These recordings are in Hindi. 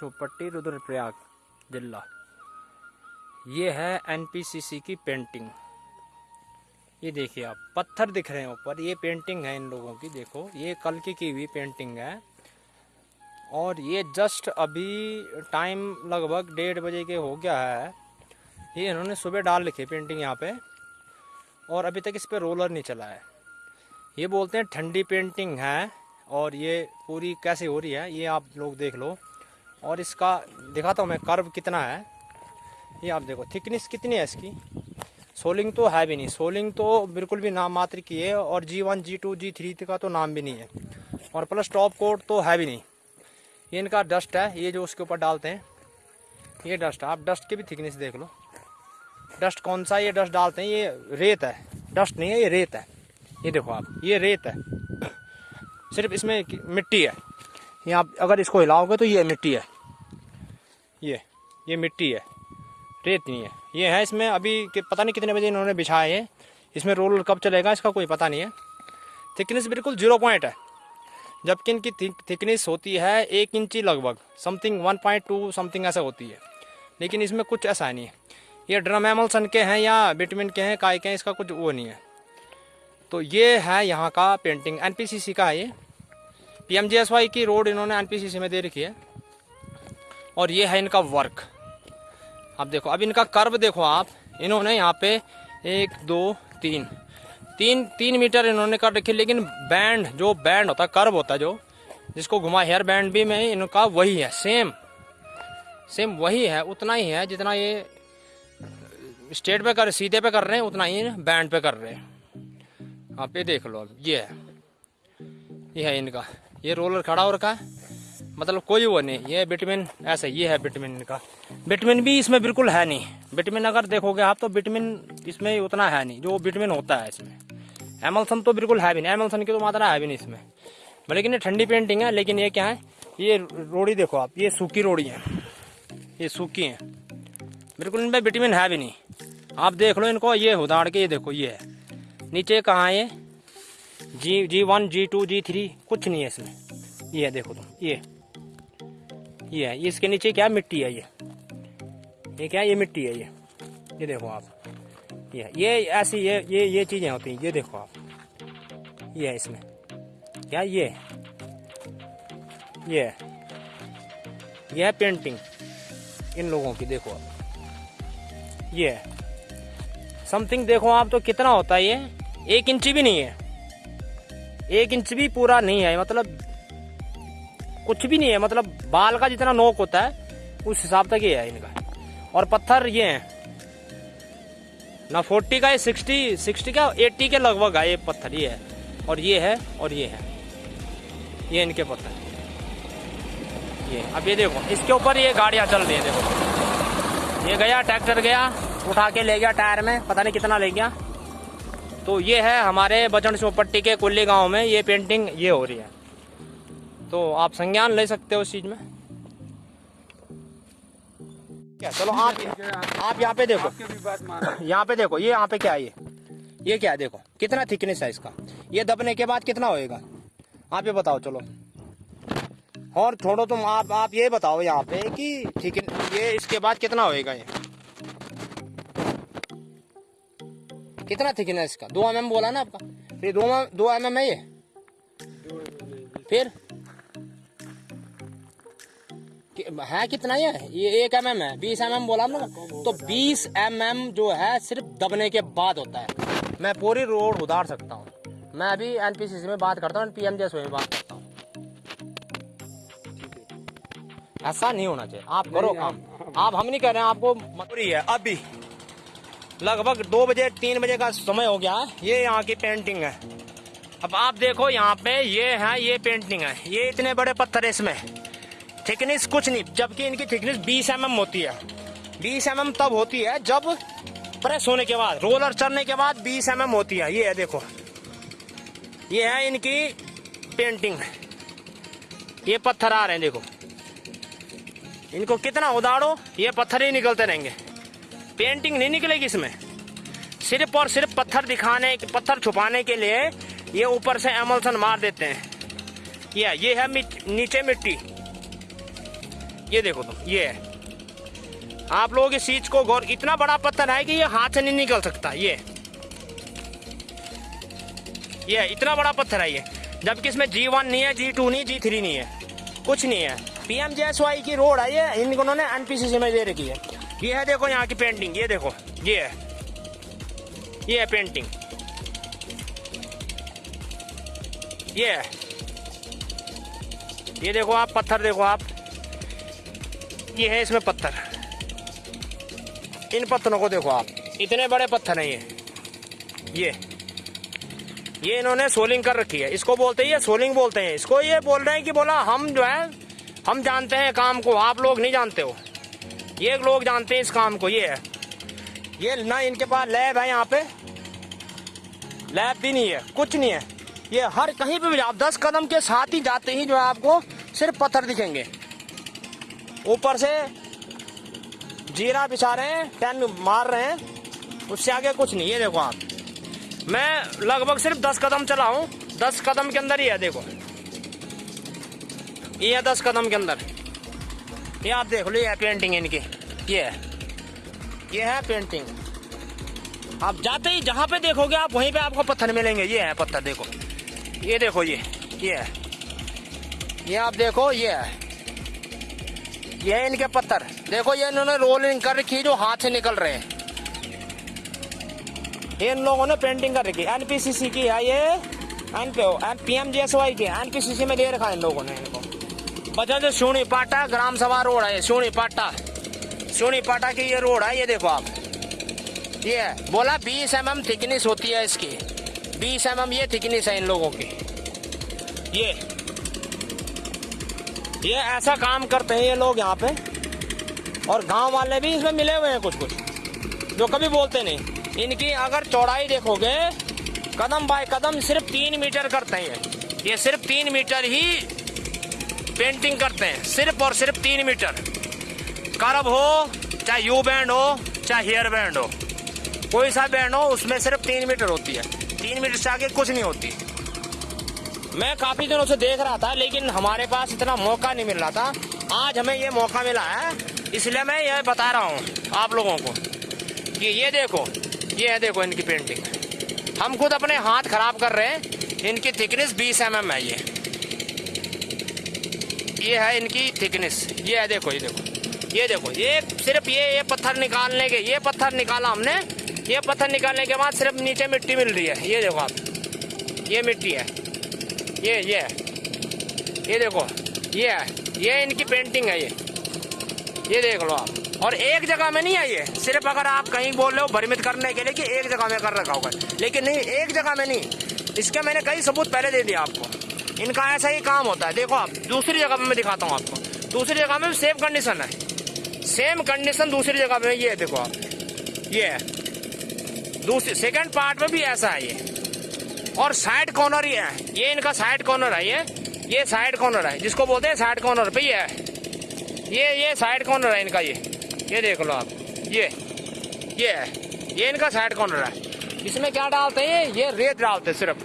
चौपट्टी रुद्रप्रयाग, जिला। ये है एनपीसीसी की पेंटिंग ये देखिए आप, पत्थर दिख रहे हैं ऊपर। ये पेंटिंग है इन लोगों की, देखो। ये कल की की हुई पेंटिंग है। और ये जस्ट अभी टाइम लगभग डेढ़ बजे के हो गया है। ये इन्होंने सुबह डाल रखी है पेंटिंग यहाँ पे। और अभी तक इस पर रोलर नहीं चला है। ये बोलते हैं ठंडी पेंटिंग है। और ये पूरी कैसे हो रही है, ये आप लोग देख लो। और इसका, दिखाता हूँ मैं कर्व कितना है। ये आप देखो थिकनेस कितनी है इसकी? सोलिंग तो है भी नहीं। सोलिंग तो बिल्कुल भी नाम मात्र की है और G one G two G three का तो नाम भी नहीं है। और प्लस टॉप कोट तो है भी नहीं। ये इनका डस्ट है, ये जो उसके ऊपर डालते हैं, ये डस्ट है। आप डस्ट की भी थिकनेस देख लो। डस्ट कौन सा ये डस्ट डालते हैं, ये रेत है। डस्ट नहीं है, ये रेत है। ये देखो आप, ये रेत है। सिर्फ़ इसमें मिट्टी है। ये आप अगर इसको हिलाओगे तो ये मिट्टी है। ये ये मिट्टी है, रेत नहीं है। ये है इसमें अभी पता नहीं कितने बजे इन्होंने बिछाए हैं। इसमें रोल कब चलेगा इसका कोई पता नहीं है। थिकनेस बिल्कुल ज़ीरो पॉइंट है, जबकि इनकी थिकनेस होती है एक इंची लगभग something one point two something ऐसा होती है। लेकिन इसमें कुछ ऐसा नहीं है। ये ड्रम एमल सन के हैं या बिटमिन के हैं, काय के हैं, इसका कुछ वो नहीं है। तो ये है यहाँ का पेंटिंग एन का है ये। पीएमजीएसवाई की रोड इन्होंने एन में दे रखी है। और ये है इनका वर्क आप देखो, अब इनका कर्व देखो आप। इन्होंने यहाँ पे एक, दो, तीन। तीन तीन मीटर इन्होंने कर रखी, लेकिन बैंड जो बैंड होता कर्व होता जो, जिसको घुमा हेयर बैंड भी में, इनका वही है सेम सेम वही है, उतना ही है, जितना ये स्ट्रेट पे कर, सीधे पे कर रहे हैं, उतना ही बैंड पे कर रहे हैं। आप ये देख लो, अब ये है। ये है इनका। ये रोलर खड़ा हो रखा है। मतलब कोई वो नहीं। ये विटामिन ऐसा ये है विटामिन का। विटामिन भी इसमें बिल्कुल है नहीं। विटामिन अगर देखोगे आप तो विटामिन इसमें उतना है नहीं। जो विटामिन होता है इसमें। एमलसन तो बिल्कुल है भी नहीं। एमलसन की तो मात्रा है भी नहीं इसमें। लेकिन ये ठंडी पेंटिंग है, लेकिन ये क्या है? ये रोड़ी देखो आप। ये सूखी रोड़ी है। ये सूखी है। बिल्कुल इनमें विटामिन है भी नहीं। आप देख लो इनको। ये उदाड़ के ये देखो, ये है। नीचे कहाँ ये? जी G one G two G three कुछ नहीं है इसमें। ये देखो तुम। ये। ये है, ये इसके नीचे क्या मिट्टी है ये? ये क्या, ये मिट्टी है ये? ये देखो आप। ये ये ऐसी, ये ये ये चीज़ें होती हैं, ये देखो आप। ये है इसमें। क्या ये? ये ये है पेंटिंग इन लोगों की, देखो आप। ये समथिंग देखो आप तो कितना होता है ये? एक इंची भी नहीं है। एक इंच भी पूरा नहीं है मतलब कुछ भी नहीं है। मतलब बाल का जितना नोक होता है, उस हिसाब तक ये है इनका। और पत्थर ये है। ना फोर्टी का ये सिक्सटी सिक्सटी का, एट्टी के लगभग है ये पत्थर, ये है। और ये है, और ये है। ये इनके पत्थर ये, अब ये देखो, इसके ऊपर ये गाड़ियाँ चल रही है, देखो। ये गया, ट्रैक्टर गया, उठा के ले गया टायर में, पता नहीं कितना ले गया। तो ये है हमारे बचन चौपट्टी के कुल्ली गाँव में, ये पेंटिंग ये हो रही है। तो आप संज्ञान ले सकते हो उस चीज़ में। क्या चलो आप आप यहाँ पे देखो। यहाँ पे देखो ये यहाँ पे क्या है ये? ये क्या है देखो कितना थिकनेस है इसका? ये दबने के बाद कितना होएगा? आप ये बताओ चलो। और छोड़ो तुम आप आप ये बताओ यहाँ पे कि ठीक है ये इसके बाद कितना होएगा ये? कितना थिकनेस इसका? दो एम बोला ना आपका। फिर दो एम एम mm है ये? फिर? है कितना ये? ये एक एम एम है बीस एम एम बोला ना? तो बीस एम एम जो है सिर्फ़ दबने के बाद होता है। मैं पूरी रोड उतार सकता हूँ। मैं अभी एनपीसीसी में बात करता हूँ पी एम में बात करता हूँ। ऐसा नहीं होना चाहिए। आप करो काम। आप हम नहीं कह रहे हैं आपको मजबूरी है अभी। लगभग दो बजे तीन बजे का समय हो गया ये यहाँ की पेंटिंग है। अब आप देखो यहाँ पे ये है ये पेंटिंग है। ये इतने बड़े पत्थर है इसमें। थिकनेस कुछ नहीं जबकि इनकी थिकनेस 20 एम mm होती है। 20 एम mm तब होती है जब प्रेस होने के बाद रोलर चलने के बाद 20 एम mm होती है। ये है देखो। ये है इनकी पेंटिंग ये पत्थर आ रहे हैं देखो। इनको कितना उदाड़ो ये पत्थर ही निकलते रहेंगे। पेंटिंग नहीं निकलेगी इसमें। सिर्फ़ और सिर्फ़ पत्थर दिखाने पत्थर छुपाने के लिए ये ऊपर से एमल्सन मार देते हैं। ये ये है मिट, नीचे मिट्टी। ये देखो तुम ये। है आप लोग इस चीज़ को गौर, इतना बड़ा पत्थर है कि ये हाथ से नहीं निकल सकता, ये। ये, इतना बड़ा पत्थर है ये। जबकि इसमें जी वन नहीं है जी टू नहीं जी थ्री नहीं है। कुछ नहीं है। पीएम जेएसवाई की रोड है ये इन उन्होंने एनपीसीसी में दे रखी है। ये है देखो यहाँ की पेंटिंग ये देखो, ये है। ये है पेंटिंग ये है। ये देखो आप, पत्थर देखो आप। ये है इसमें पत्थर? इन पत्थरों को देखो आप। इतने बड़े पत्थर हैं ये। ये। ये इन्होंने सोलिंग कर रखी है। इसको बोलते हैं ये सोलिंग बोलते हैं। इसको ये बोल रहे हैं कि बोला, हम जो है, हम जानते हैं काम को। आप लोग नहीं जानते हो। ये लोग जानते हैं इस काम को। ये है। ये ना इनके पास लैब है यहाँ पे। लैब भी नहीं है। कुछ नहीं है। ये हर कहीं पे भी आप दस कदम के साथ ही जाते ही जो है आपको सिर्फ़ पत्थर दिखेंगे। ऊपर से। जीरा बिछा रहे हैं टेन मार रहे हैं। उससे आगे कुछ नहीं है, देखो आप। मैं लगभग सिर्फ़ दस कदम चला हूँ। दस कदम के अंदर ही है, देखो। ये है दस कदम के अंदर। ये आप देख लो, ये है पेंटिंग इनकी। ये है। ये है पेंटिंग आप जाते ही जहाँ पे देखोगे आप, वहीं पे आपको पत्थर मिलेंगे। ये है पत्थर, देखो। ये देखो, ये। ये है। ये आप देखो, ये है। ये इनके पत्थर। देखो, ये इन्होंने रोलिंग कर रखी जो हाथ से निकल रहे हैं। इन लोगों ने पेंटिंग कर रखी एनपीसीसी की है ये। N P M G S Y की एनपीसीसी में दे रखा है इन लोगों ने इनको। बचा जो सोनी पाटा, ग्राम सभा रोड है सोनी पाटा। सोनी पाटा की ये रोड है, ये देखो आप। ये बोला, बीस एम एम थिकनेस होती है इसकी। बीस एम एम ये थिकनेस है इन लोगों की। ये। ये ऐसा काम करते हैं ये लोग यहाँ पे। और गाँव वाले भी इसमें मिले हुए हैं कुछ कुछ जो कभी बोलते नहीं। इनकी अगर चौड़ाई देखोगे, कदम बाय कदम सिर्फ़ तीन मीटर करते हैं। ये सिर्फ़ तीन मीटर ही पेंटिंग करते हैं, सिर्फ़ और सिर्फ़ तीन मीटर। करब हो, चाहे यू बैंड हो, चाहे हेयर बैंड हो, कोई सा बैंड हो, उसमें सिर्फ़ तीन मीटर होती है। तीन मीटर से आगे कुछ नहीं होती। मैं काफ़ी दिनों से देख रहा था, लेकिन हमारे पास इतना मौका नहीं मिल रहा था। आज हमें ये मौका मिला है, इसलिए मैं ये बता रहा हूँ आप लोगों को कि ये देखो, ये है देखो इनकी पेंटिंग हम खुद अपने हाथ खराब कर रहे हैं, इनकी थिकनेस बीस एम एम है ये। ये है इनकी थिकनेस ये है देखो, ये देखो ये देखो, ये सिर्फ़ ये ये पत्थर निकालने के, ये पत्थर निकाला हमने। ये पत्थर निकालने के बाद सिर्फ़ नीचे मिट्टी मिल रही है। ये देखो आप, ये मिट्टी है। ये ये। ये देखो, ये ये इनकी पेंटिंग है ये। ये देख लो आप। और एक जगह में नहीं है ये। सिर्फ़ अगर आप कहीं बोल रहे हो भ्रमित करने के लिए कि एक जगह में कर रखा होगा। लेकिन नहीं, एक जगह में नहीं। इसके मैंने कई सबूत पहले दे दिया आपको। इनका ऐसा ही काम होता है। देखो आप, दूसरी जगह में मैं दिखाता हूँ आपको। दूसरी जगह में सेम कंडीशन है। सेम कंडीशन दूसरी जगह में ये देखो आप। ये। दूसरी सेकंड पार्ट में भी ऐसा है ये। और साइड कॉर्नर ही है। ये इनका साइड कॉर्नर है, ये। ये साइड कॉर्नर है, जिसको बोलते हैं साइड कॉर्नर पे ये है। ये ये साइड कॉर्नर है इनका, ये। ये देख लो आप, ये। ये है। ये इनका साइड कॉर्नर है। इसमें क्या डालते हैं? ये ये रेत डालते हैं सिर्फ़।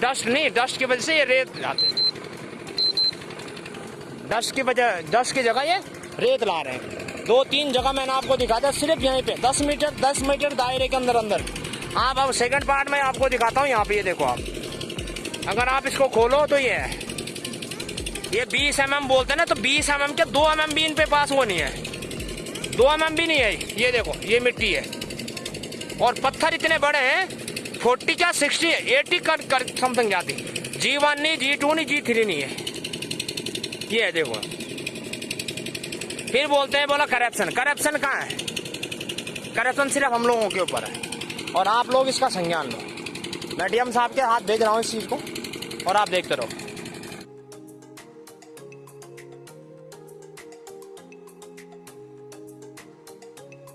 डस्ट नहीं डस्ट की वजह से ये रेत डालते हैं। डस्ट की वजह डस्ट की जगह ये रेत ला रहे हैं। दो, तीन जगह मैंने आपको दिखा था, सिर्फ़ यहीं पे। दस मीटर दस मीटर दायरे के अंदर अंदर। आप अब सेकंड पार्ट में आपको दिखाता हूँ यहाँ पे ये देखो आप। अगर आप इसको खोलो तो ये है ये 20 एम mm बोलते हैं ना तो 20 एम mm के 2 एम mm भी इन पे पास वो नहीं है? 2 एम mm भी नहीं है ये देखो ये मिट्टी है। और पत्थर इतने बड़े हैं 40 क्या 60 80 कर, कर समथिंग जाती जी वन नहीं जी टू नहीं जी थ्री नहीं है। ये है देखो। फिर बोलते हैं बोला करप्शन करप्शन कहाँ है? करप्शन सिर्फ़ हम लोगों के ऊपर है। और आप लोग इसका संज्ञान लो। मैं डीएम साहब के हाथ भेज रहा हूँ इस चीज़ को, और आप देखते रहो।